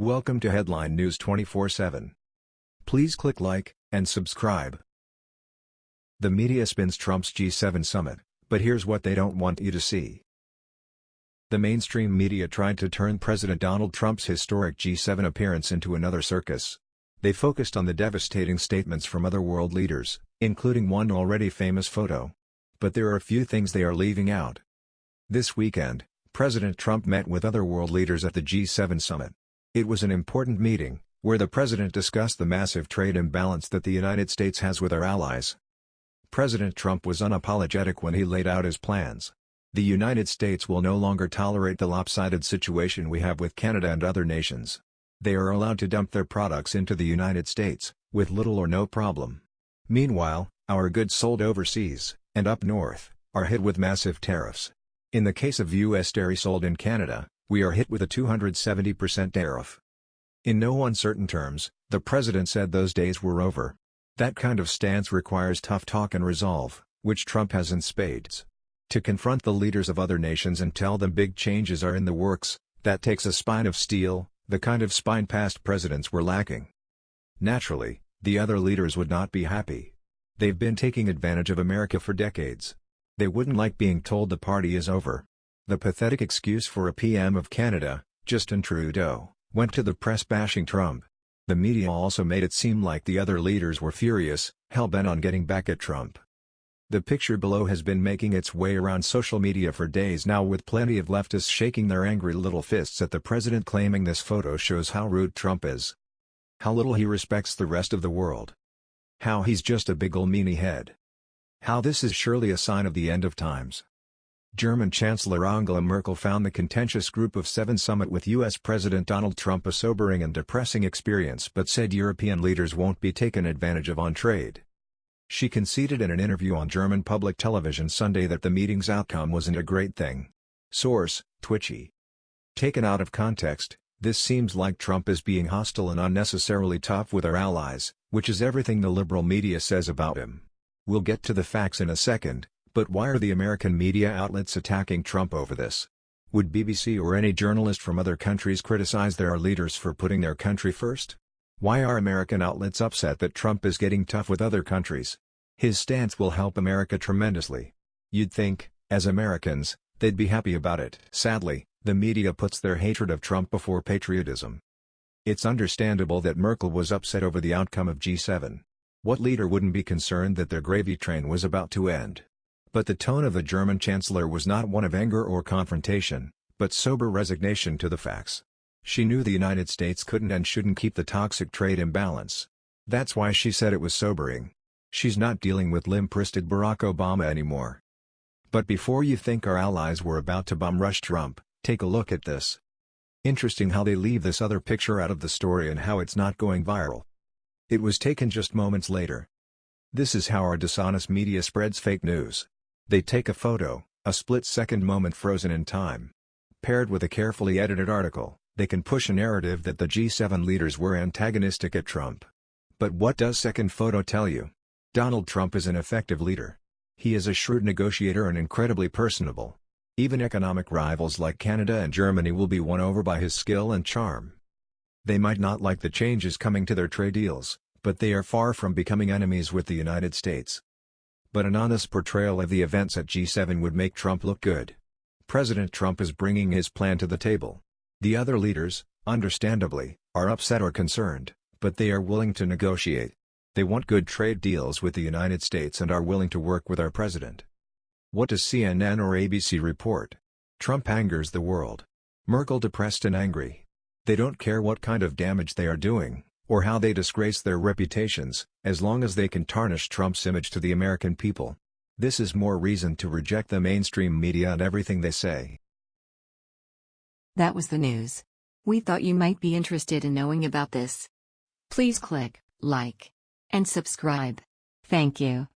Welcome to Headline News 24/7. Please click like and subscribe. The media spins Trump's G7 summit, but here's what they don't want you to see. The mainstream media tried to turn President Donald Trump's historic G7 appearance into another circus. They focused on the devastating statements from other world leaders, including one already famous photo. But there are a few things they are leaving out. This weekend, President Trump met with other world leaders at the G7 summit. It was an important meeting, where the president discussed the massive trade imbalance that the United States has with our allies. President Trump was unapologetic when he laid out his plans. The United States will no longer tolerate the lopsided situation we have with Canada and other nations. They are allowed to dump their products into the United States, with little or no problem. Meanwhile, our goods sold overseas, and up north, are hit with massive tariffs. In the case of U.S. dairy sold in Canada, we are hit with a 270% tariff. In no uncertain terms, the president said those days were over. That kind of stance requires tough talk and resolve, which Trump has in spades. To confront the leaders of other nations and tell them big changes are in the works, that takes a spine of steel, the kind of spine past presidents were lacking. Naturally, the other leaders would not be happy. They've been taking advantage of America for decades. They wouldn't like being told the party is over. The pathetic excuse for a PM of Canada, Justin Trudeau, went to the press bashing Trump. The media also made it seem like the other leaders were furious, hell-bent on getting back at Trump. The picture below has been making its way around social media for days now with plenty of leftists shaking their angry little fists at the president claiming this photo shows how rude Trump is. How little he respects the rest of the world. How he's just a big ol' meanie head. How this is surely a sign of the end of times. German Chancellor Angela Merkel found the contentious Group of Seven summit with U.S. President Donald Trump a sobering and depressing experience but said European leaders won't be taken advantage of on trade. She conceded in an interview on German public television Sunday that the meeting's outcome wasn't a great thing. Source, Twitchy. Taken out of context, this seems like Trump is being hostile and unnecessarily tough with our allies, which is everything the liberal media says about him. We'll get to the facts in a second, but why are the American media outlets attacking Trump over this? Would BBC or any journalist from other countries criticize their leaders for putting their country first? Why are American outlets upset that Trump is getting tough with other countries? His stance will help America tremendously. You'd think, as Americans, they'd be happy about it. Sadly, the media puts their hatred of Trump before patriotism. It's understandable that Merkel was upset over the outcome of G7. What leader wouldn't be concerned that their gravy train was about to end? But the tone of the German chancellor was not one of anger or confrontation, but sober resignation to the facts. She knew the United States couldn't and shouldn't keep the toxic trade imbalance. That's why she said it was sobering. She's not dealing with limp-wristed Barack Obama anymore. But before you think our allies were about to bomb rush Trump, take a look at this. Interesting how they leave this other picture out of the story and how it's not going viral. It was taken just moments later. This is how our dishonest media spreads fake news. They take a photo, a split-second moment frozen in time. Paired with a carefully edited article, they can push a narrative that the G7 leaders were antagonistic at Trump. But what does second photo tell you? Donald Trump is an effective leader. He is a shrewd negotiator and incredibly personable. Even economic rivals like Canada and Germany will be won over by his skill and charm. They might not like the changes coming to their trade deals, but they are far from becoming enemies with the United States but an honest portrayal of the events at G7 would make Trump look good. President Trump is bringing his plan to the table. The other leaders, understandably, are upset or concerned, but they are willing to negotiate. They want good trade deals with the United States and are willing to work with our president. What does CNN or ABC report? Trump angers the world. Merkel depressed and angry. They don't care what kind of damage they are doing or how they disgrace their reputations, as long as they can tarnish Trump's image to the American people. This is more reason to reject the mainstream media and everything they say. That was the news. We thought you might be interested in knowing about this. Please click like and subscribe. Thank you.